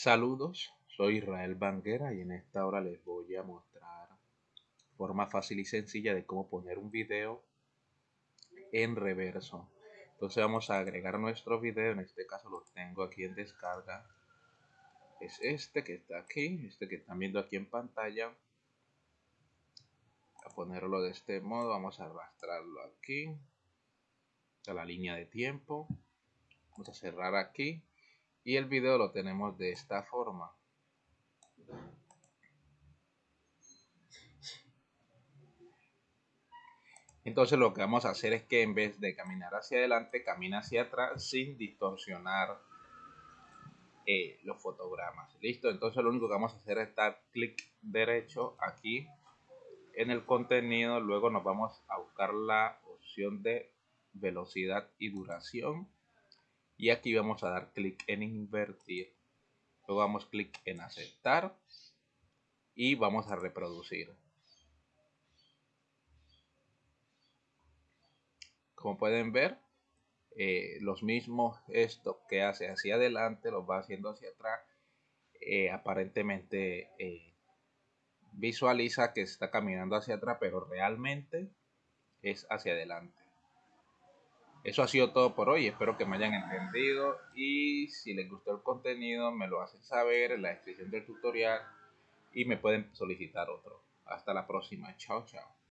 Saludos, soy Israel Banguera y en esta hora les voy a mostrar forma fácil y sencilla de cómo poner un video en reverso. Entonces vamos a agregar nuestro video, en este caso lo tengo aquí en descarga. Es este que está aquí, este que están viendo aquí en pantalla. A ponerlo de este modo, vamos a arrastrarlo aquí a la línea de tiempo. Vamos a cerrar aquí y el video lo tenemos de esta forma. Entonces lo que vamos a hacer es que en vez de caminar hacia adelante camina hacia atrás sin distorsionar eh, los fotogramas. Listo entonces lo único que vamos a hacer es dar clic derecho aquí en el contenido. Luego nos vamos a buscar la opción de velocidad y duración y aquí vamos a dar clic en invertir. Luego damos clic en aceptar. Y vamos a reproducir. Como pueden ver eh, los mismos esto que hace hacia adelante los va haciendo hacia atrás. Eh, aparentemente eh, visualiza que está caminando hacia atrás pero realmente es hacia adelante eso ha sido todo por hoy, espero que me hayan entendido y si les gustó el contenido me lo hacen saber en la descripción del tutorial y me pueden solicitar otro. Hasta la próxima, chao chao.